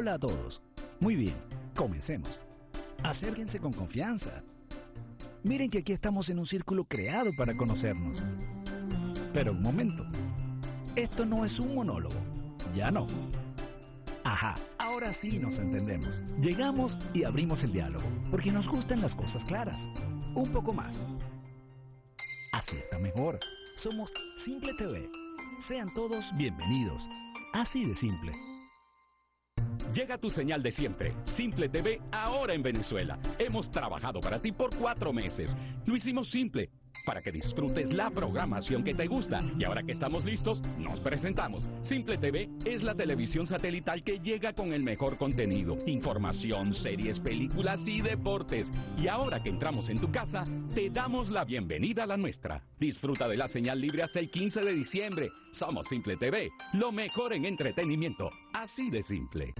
Hola a todos. Muy bien, comencemos. Acérquense con confianza. Miren que aquí estamos en un círculo creado para conocernos. Pero un momento. Esto no es un monólogo. Ya no. Ajá, ahora sí nos entendemos. Llegamos y abrimos el diálogo, porque nos gustan las cosas claras. Un poco más. Está mejor. Somos Simple TV. Sean todos bienvenidos. Así de simple. Llega tu señal de siempre, Simple TV, ahora en Venezuela. Hemos trabajado para ti por cuatro meses. Lo hicimos simple, para que disfrutes la programación que te gusta. Y ahora que estamos listos, nos presentamos. Simple TV es la televisión satelital que llega con el mejor contenido, información, series, películas y deportes. Y ahora que entramos en tu casa, te damos la bienvenida a la nuestra. Disfruta de la señal libre hasta el 15 de diciembre. Somos Simple TV, lo mejor en entretenimiento. Así de simple.